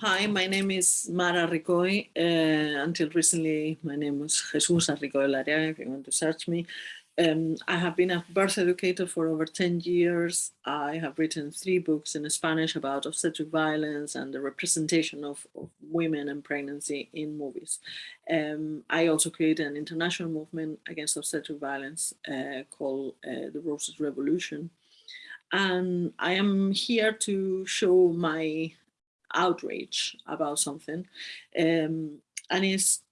hi, my name is Mara Ricoy. Uh, until recently, my name was Jesus Ricoy Lariaga, if you want to search me. Um, I have been a birth educator for over 10 years. I have written three books in Spanish about obstetric violence and the representation of, of women and pregnancy in movies. Um, I also created an international movement against obstetric violence uh, called uh, the Roses Revolution. And I am here to show my outrage about something. Um, and it's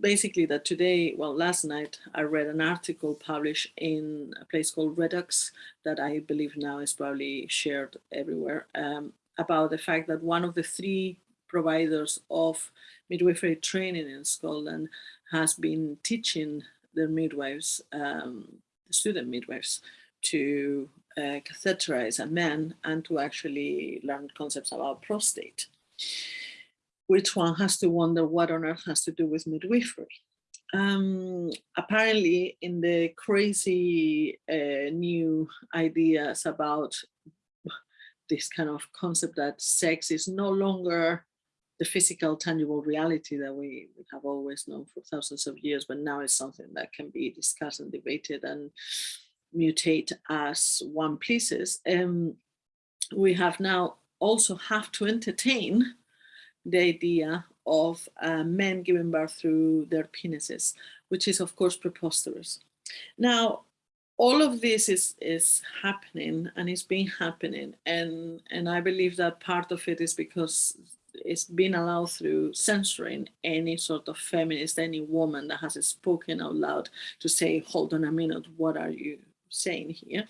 basically that today, well, last night, I read an article published in a place called Reduxx that I believe now is probably shared everywhere um, about the fact that one of the three providers of midwifery training in Scotland has been teaching their midwives, um, the student midwives, to uh, catheterize a man and to actually learn concepts about prostate which one has to wonder what on earth has to do with midwifery. Um, apparently in the crazy uh, new ideas about this kind of concept that sex is no longer the physical tangible reality that we have always known for thousands of years, but now it's something that can be discussed and debated and mutate as one pleases. Um, we have now also have to entertain the idea of uh, men giving birth through their penises, which is of course preposterous. Now, all of this is, is happening and it's been happening. And, and I believe that part of it is because it's been allowed through censoring any sort of feminist, any woman that has spoken out loud to say, hold on a minute, what are you saying here?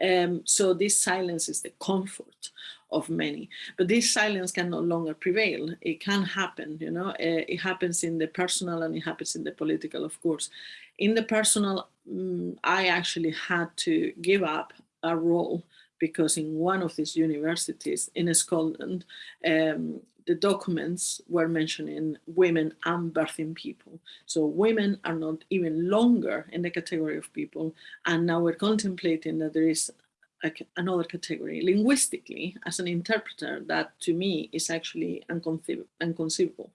Um, so this silence is the comfort of many. But this silence can no longer prevail. It can happen, you know, uh, it happens in the personal and it happens in the political, of course. In the personal, um, I actually had to give up a role because in one of these universities in Scotland, um, the documents were mentioning women and birthing people. So women are not even longer in the category of people. And now we're contemplating that there is another category. Linguistically, as an interpreter, that to me is actually unconceivable. unconceivable.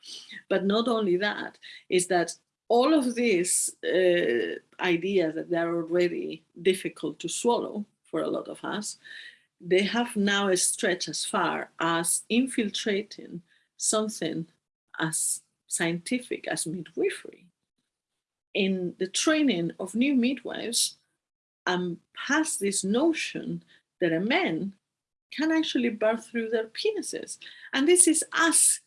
But not only that, is that all of these uh, ideas that they are already difficult to swallow for a lot of us, they have now stretched as far as infiltrating something as scientific as midwifery. In the training of new midwives, and has this notion that a man can actually birth through their penises. And this is as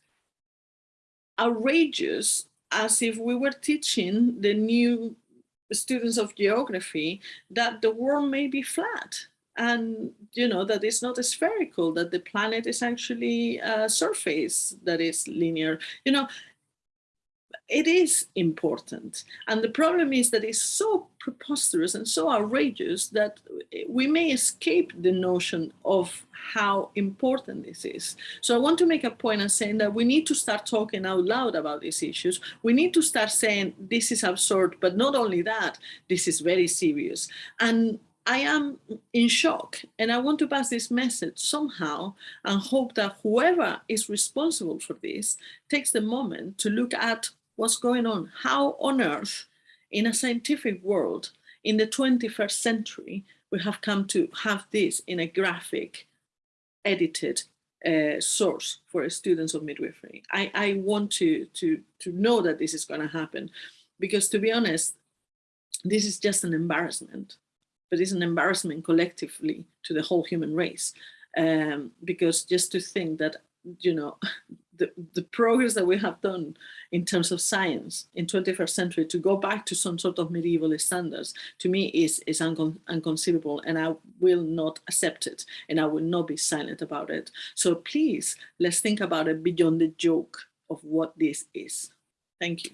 outrageous as if we were teaching the new students of geography that the world may be flat and you know that it's not spherical that the planet is actually a surface that is linear you know it is important. And the problem is that it's so preposterous and so outrageous that we may escape the notion of how important this is. So I want to make a point of saying that we need to start talking out loud about these issues. We need to start saying this is absurd, but not only that, this is very serious. And I am in shock and I want to pass this message somehow and hope that whoever is responsible for this takes the moment to look at what's going on, how on earth in a scientific world in the 21st century, we have come to have this in a graphic edited uh, source for students of midwifery. I, I want to, to, to know that this is going to happen because to be honest, this is just an embarrassment, but it's an embarrassment collectively to the whole human race. Um, because just to think that, you know, the, the progress that we have done in terms of science in 21st century to go back to some sort of medieval standards to me is, is uncon unconceivable and I will not accept it and I will not be silent about it. So please, let's think about it beyond the joke of what this is. Thank you.